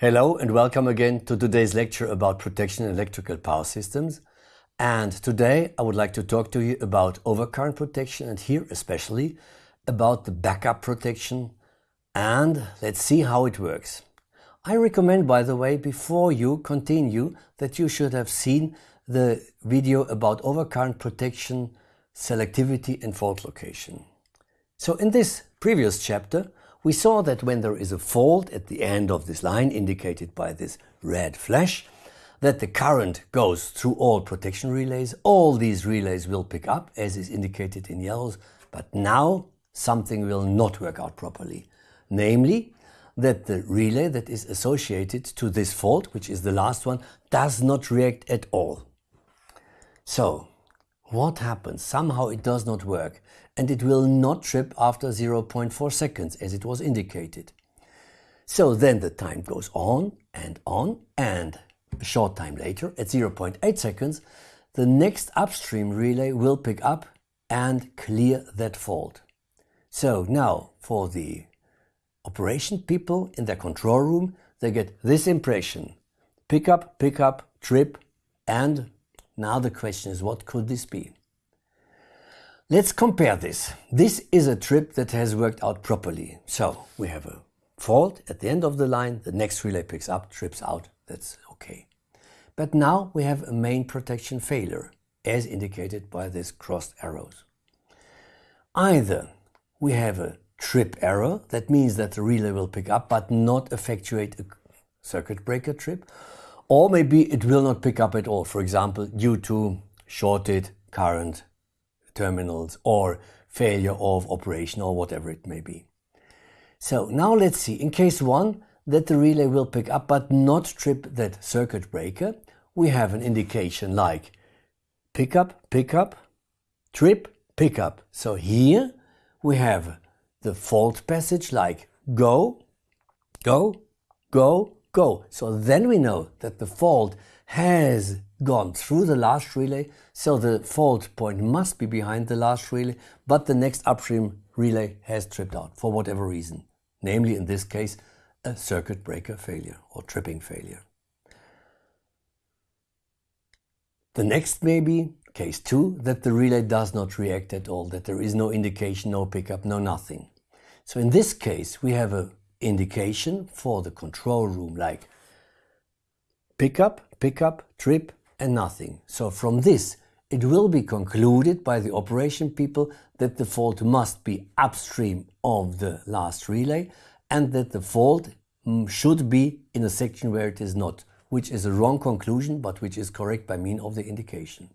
Hello and welcome again to today's lecture about protection in electrical power systems. And today I would like to talk to you about overcurrent protection and here especially about the backup protection and let's see how it works. I recommend by the way before you continue that you should have seen the video about overcurrent protection, selectivity and fault location. So in this previous chapter we saw that when there is a fault at the end of this line indicated by this red flash, that the current goes through all protection relays. All these relays will pick up as is indicated in yellows, but now something will not work out properly. Namely, that the relay that is associated to this fault, which is the last one, does not react at all. So, what happens? Somehow it does not work and it will not trip after 0.4 seconds as it was indicated. So then the time goes on and on and a short time later at 0.8 seconds the next upstream relay will pick up and clear that fault. So now for the operation people in their control room they get this impression pick up, pick up, trip and now the question is what could this be? Let's compare this. This is a trip that has worked out properly. So we have a fault at the end of the line, the next relay picks up, trips out, that's okay. But now we have a main protection failure, as indicated by these crossed arrows. Either we have a trip error, that means that the relay will pick up but not effectuate a circuit breaker trip, or maybe it will not pick up at all, for example, due to shorted current terminals or failure of operation or whatever it may be. So now let's see, in case one, that the relay will pick up but not trip that circuit breaker, we have an indication like pickup, pickup, trip, pickup. So here we have the fault passage like go, go, go, go. So then we know that the fault has gone through the last relay, so the fault point must be behind the last relay, but the next upstream relay has tripped out for whatever reason, namely in this case a circuit breaker failure or tripping failure. The next may be case 2 that the relay does not react at all, that there is no indication, no pickup, no nothing. So in this case we have a indication for the control room like pickup, pickup, trip, and nothing. So from this, it will be concluded by the operation people that the fault must be upstream of the last relay and that the fault mm, should be in a section where it is not, which is a wrong conclusion, but which is correct by mean of the indication.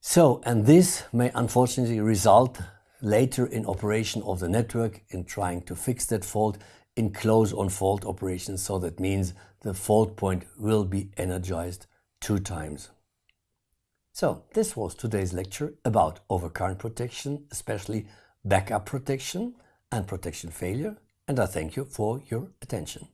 So, and this may unfortunately result later in operation of the network in trying to fix that fault in close on fault operations. So that means the fault point will be energized two times. So this was today's lecture about overcurrent protection, especially backup protection and protection failure. And I thank you for your attention.